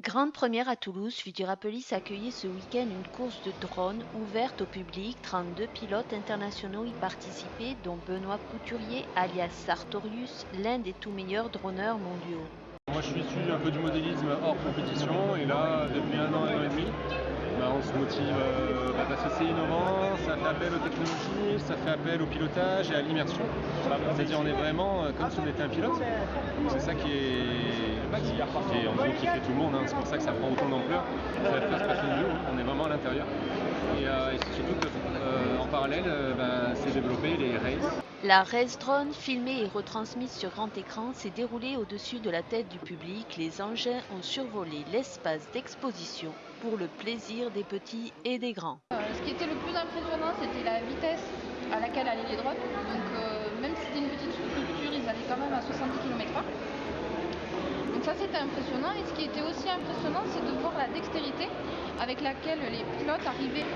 Grande première à Toulouse, Futurapolis accueillait ce week-end une course de drones ouverte au public. 32 pilotes internationaux y participaient, dont Benoît Couturier, alias Sartorius, l'un des tout meilleurs droneurs mondiaux. Moi je suis issu un peu du modélisme hors compétition et là depuis un an, et demi, bah, on se motive euh, bah, que c'est innovant, appel aux technologies, ça fait appel au pilotage et à l'immersion. C'est-à-dire on est vraiment euh, comme si on était un pilote. C'est ça qui est, qui, qui est en qui fait tout le monde, hein. c'est pour ça que ça prend autant d'ampleur. View, on est vraiment à l'intérieur. Et, euh, c'est surtout qu'en parallèle, bah, c'est développé les races. La race drone, filmée et retransmise sur grand écran, s'est déroulée au-dessus de la tête du public. Les engins ont survolé l'espace d'exposition pour le plaisir des petits et des grands. Euh, ce qui était le plus impressionnant, c'était la vitesse à laquelle allaient les drones. Donc euh, même si c'était une petite structure, ils allaient quand même à 70 km/h. Donc ça c'était impressionnant. Et ce qui était aussi impressionnant, c'est de voir la dextérité avec laquelle les pilotes arrivaient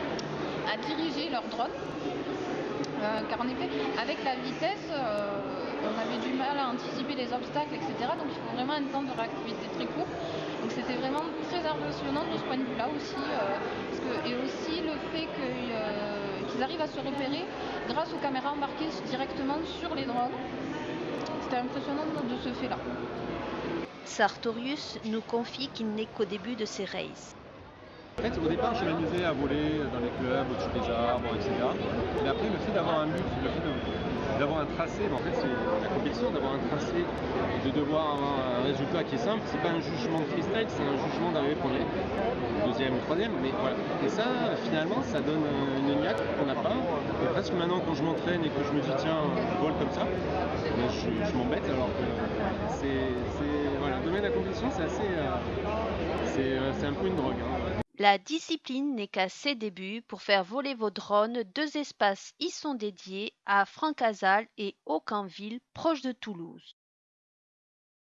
à diriger leur drone. Euh, car en effet, avec la vitesse, euh, on avait du mal à anticiper les obstacles, etc. Donc il faut vraiment un temps de réactivité très court. Donc c'était vraiment très impressionnant de ce point de vue-là aussi. Euh, et aussi le fait qu'ils arrivent à se repérer grâce aux caméras embarquées directement sur les drones. C'était impressionnant de ce fait-là. Sartorius nous confie qu'il n'est qu'au début de ses races. En fait, au départ, je m'amusais à voler dans les clubs, au-dessus des arbres, etc. Mais le fait d'avoir un but, le fait d'avoir un tracé, en fait, c'est la compétition, d'avoir un tracé, de devoir avoir un résultat qui est simple. C'est pas un jugement de freestyle, c'est un jugement d'arriver premier, deuxième troisième. Mais voilà. Et ça, finalement, ça donne une niaque qu'on n'a pas. Et presque maintenant, quand je m'entraîne et que je me dis, tiens, je vole comme ça, je, je m'embête alors que c'est. Voilà, le domaine de la compétition, c'est assez. Euh, c'est un peu une drogue. Hein. La discipline n'est qu'à ses débuts. Pour faire voler vos drones, deux espaces y sont dédiés à Francazal et Aucanville, proche de Toulouse.